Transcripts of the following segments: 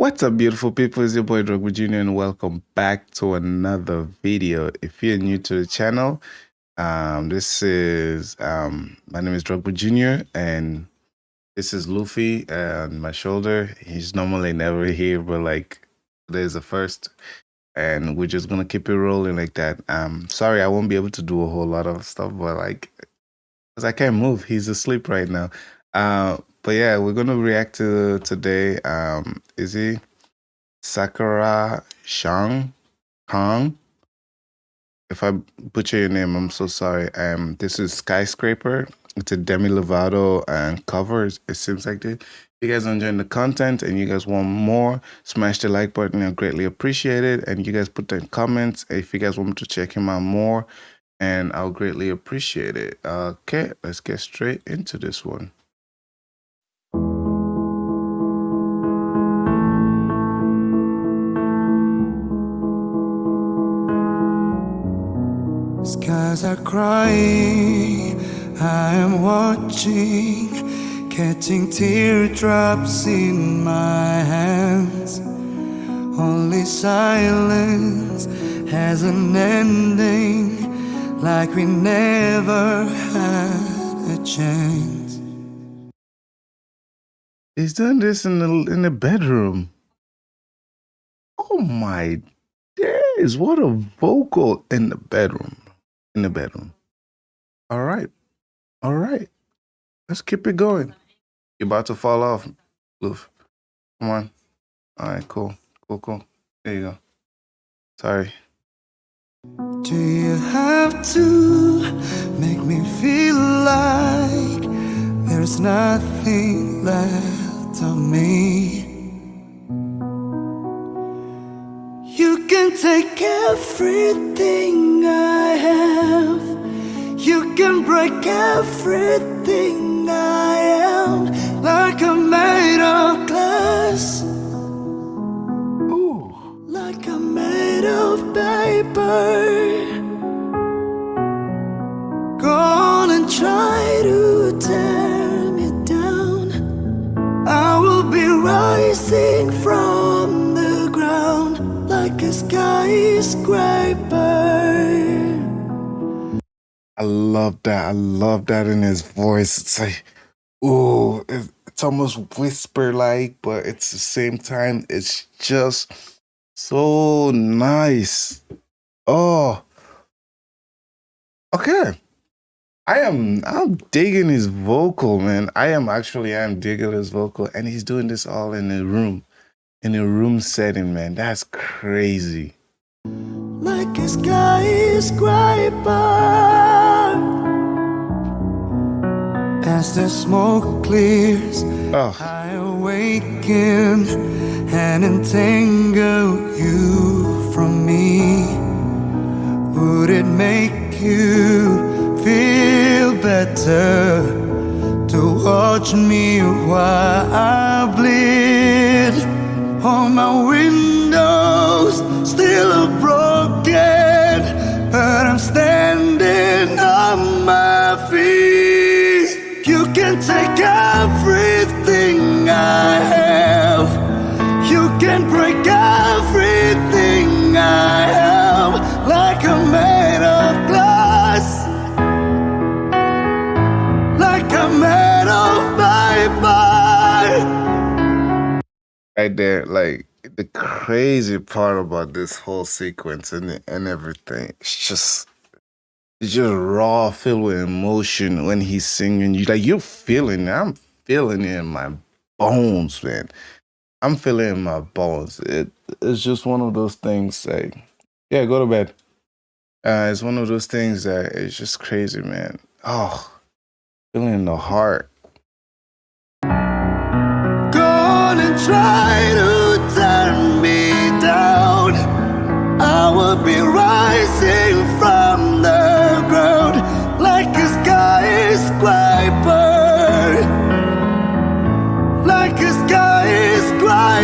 What's up, beautiful people? It's your boy Drogba Jr. and welcome back to another video. If you're new to the channel, um, this is um, my name is Drogba Jr. and this is Luffy on my shoulder. He's normally never here, but like today's the first, and we're just gonna keep it rolling like that. Um, sorry, I won't be able to do a whole lot of stuff, but like, cause I can't move. He's asleep right now. Uh, but yeah, we're gonna react to today. Um, is he Sakura Shang Kong? If I butcher your name, I'm so sorry. Um, this is Skyscraper. It's a Demi Lovato and cover. It seems like this. If you guys are enjoying the content and you guys want more, smash the like button. I greatly appreciate it. And you guys put the comments if you guys want me to check him out more, and I'll greatly appreciate it. Okay, let's get straight into this one. Skies are crying, I am watching, catching teardrops in my hands. Only silence has an ending, like we never had a chance. He's doing this in the in the bedroom. Oh my days! What a vocal in the bedroom in the bedroom. All right. All right. Let's keep it going. You're about to fall off, Loof. Come on. All right, cool. Cool, cool. There you go. Sorry. Do you have to make me feel like there's nothing left of me? You can take everything I break everything I am, like I'm made of glass. Ooh. Like I'm made of paper. Go on and try to tear me down. I will be rising from the ground like a skyscraper. I love that. I love that in his voice. It's like, ooh, it's almost whisper like, but it's the same time, it's just so nice. Oh, okay. I am I'm digging his vocal, man. I am actually I am digging his vocal, and he's doing this all in a room, in a room setting, man. That's crazy. like his guy is quite a skyscraper. As the smoke clears, Oh, I awaken and entangle you from me. Would it make you feel better to watch me while I bleed? on my windows can take everything I have. You can break everything I have, like I'm made of glass, like I'm made of paper. right there, like the crazy part about this whole sequence and and everything, it's just it's just raw, filled with emotion when he's singing. You like you're feeling it. I'm feeling it in my bones, man. I'm feeling it in my bones. It it's just one of those things like yeah, go to bed. Uh, it's one of those things that it's just crazy, man. Oh, feeling the heart.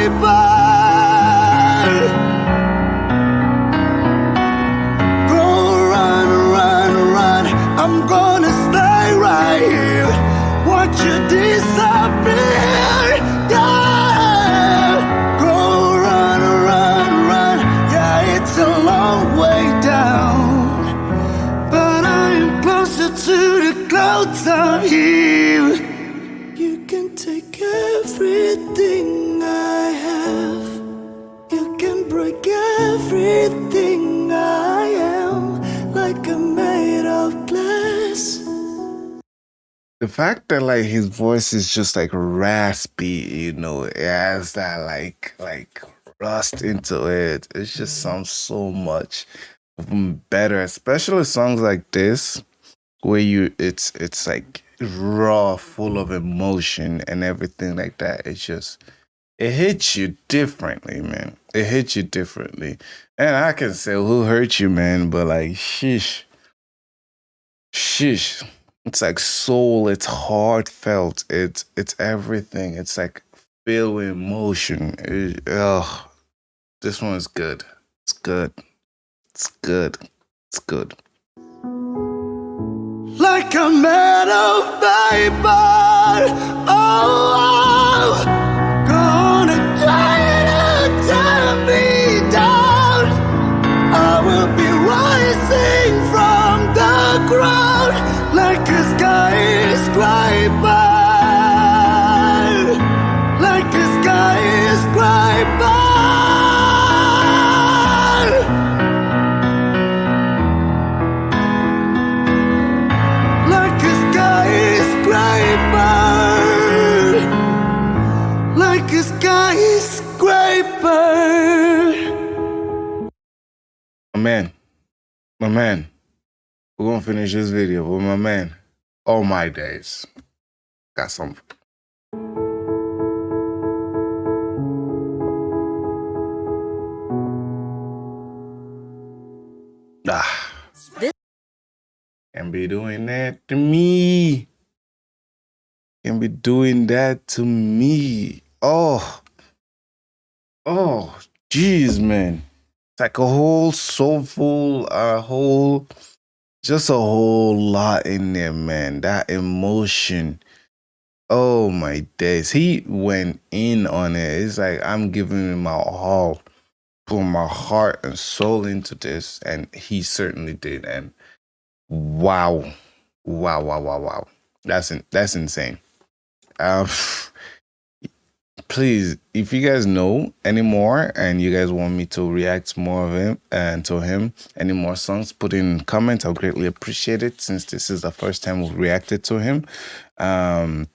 Skyscraper. The fact that like his voice is just like raspy, you know, it has that like like rust into it. It just mm. sounds so much better, especially songs like this where you it's it's like raw, full of emotion and everything like that. It's just it hits you differently, man. It hits you differently. And I can say who hurt you, man, but like sheesh. Sheesh. It's like soul, it's heartfelt, it's it's everything. It's like with emotion. It, this one is good. It's good. It's good. It's good. Like a metal vapor. Oh, My man. We're gonna finish this video with my man. All my days. Got some Ah. Can be doing that to me. Can be doing that to me. Oh. Oh, jeez, man. It's like a whole soulful, a whole, just a whole lot in there, man. That emotion. Oh my days. He went in on it. It's like I'm giving him my all, putting my heart and soul into this, and he certainly did. And wow, wow, wow, wow, wow. That's in, that's insane. Um, please, if you guys know any more and you guys want me to react more of him and to him, any more songs, put in comments. I'll greatly appreciate it since this is the first time we've reacted to him. Um,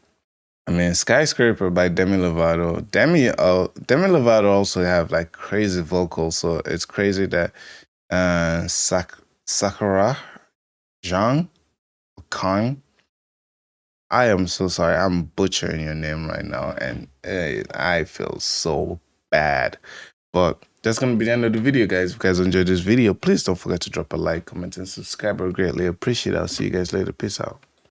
I mean, Skyscraper by Demi Lovato. Demi, uh, Demi Lovato also have like crazy vocals, so it's crazy that uh, Sak- Sakura Zhang Kang. I am so sorry. I'm butchering your name right now, and I feel so bad. But that's gonna be the end of the video, guys. If you guys enjoyed this video, please don't forget to drop a like, comment, and subscribe. I greatly appreciate it. I'll see you guys later. Peace out.